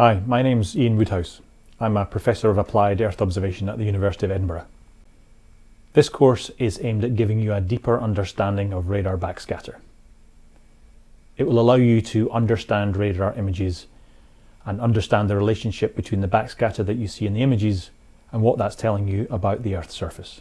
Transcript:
Hi, my name's Ian Woodhouse. I'm a Professor of Applied Earth Observation at the University of Edinburgh. This course is aimed at giving you a deeper understanding of radar backscatter. It will allow you to understand radar images and understand the relationship between the backscatter that you see in the images and what that's telling you about the Earth's surface.